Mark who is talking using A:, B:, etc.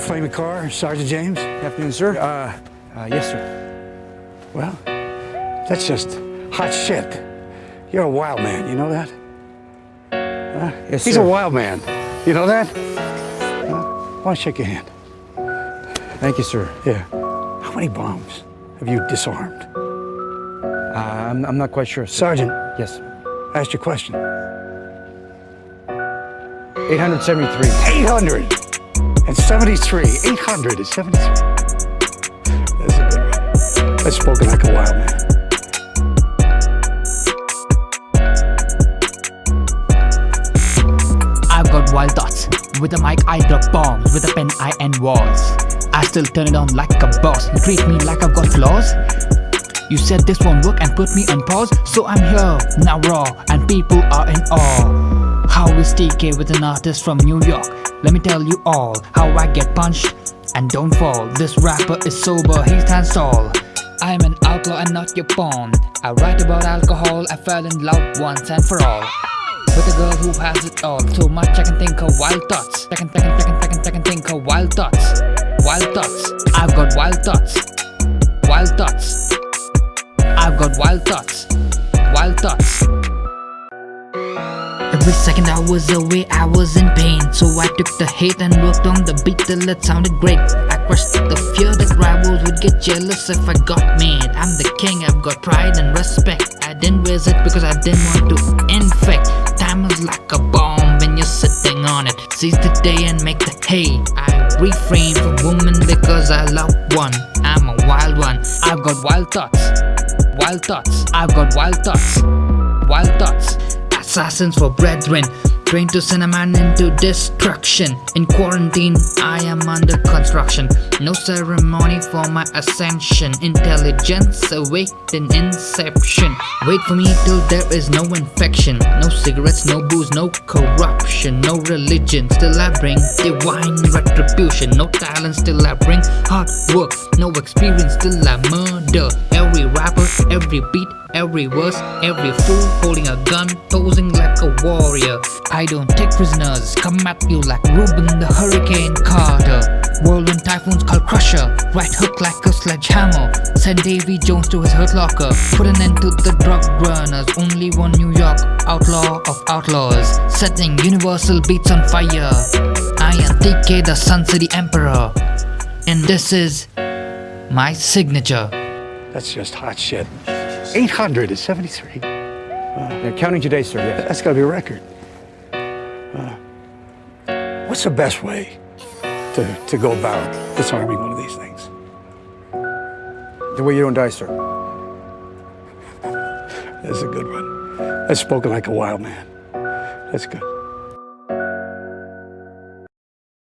A: flaming car, Sergeant James?
B: Afternoon, sir. Uh, uh, yes, sir.
A: Well, that's just hot shit. You're a wild man, you know that? Huh?
B: Yes,
A: He's
B: sir.
A: a wild man. You know that? Huh? Why don't I shake your hand?
B: Thank you, sir.
A: Yeah. How many bombs have you disarmed?
B: Uh, I'm, I'm not quite sure, sir.
A: Sergeant,
B: Yes.
A: I asked you a question.
B: 873.
A: 873. 873. That's a good one. Like a wild man.
C: I've got wild thoughts. With a mic, I drop bombs. With a pen, I end wars. I still turn it on like a boss. You treat me like I've got flaws. You said this won't work and put me on pause. So I'm here, now raw, and people are in awe. Is TK with an artist from New York? Let me tell you all how I get punched and don't fall. This rapper is sober, he stands tall. I'm an outlaw and not your pawn. I write about alcohol, I fell in love once and for all. With a girl who has it all So much I can think of wild thoughts I can, I can, I can, I can, I can think of wild thoughts Wild thoughts I've got wild thoughts Wild thoughts I've got wild thoughts Wild thoughts Every second I was away, I was in pain. So I took the hate and worked on the beat till it sounded great. I crushed the fear that rivals would get jealous if I got made I'm the king, I've got pride and respect. I didn't raise it because I didn't want to infect. Time is like a bomb when you're sitting on it. Seize the day and make the hay. I refrain from women because I love one. I'm a wild one. I've got wild thoughts. Wild thoughts. I've got wild thoughts. Wild thoughts Assassins for brethren. Trained to send a man into destruction. In quarantine, I am under construction. No ceremony for my ascension. Intelligence awaked in inception. Wait for me till there is no infection. No cigarettes, no booze, no corruption. No religion, still I bring divine retribution. No talent, still I bring hard work. No experience, still I murder Every beat, every verse Every fool holding a gun, posing like a warrior. I don't take prisoners, come at you like Rubin the Hurricane Carter. Whirlwind typhoons called Crusher Right hook like a sledgehammer. Send Davy Jones to his hurt locker Put an end to the drug runners. Only one New York outlaw of outlaws. Setting universal beats on fire. I am TK the Sun City Emperor. And this is my signature
A: That's just hot shit. 873.
B: Yeah, counting today, sir, yes.
A: That's gotta be a record. Uh, what's the best way to, to go about disarming one of these things?
B: The way you don't die, sir.
A: That's a good one. That's spoken like a wild man. That's good.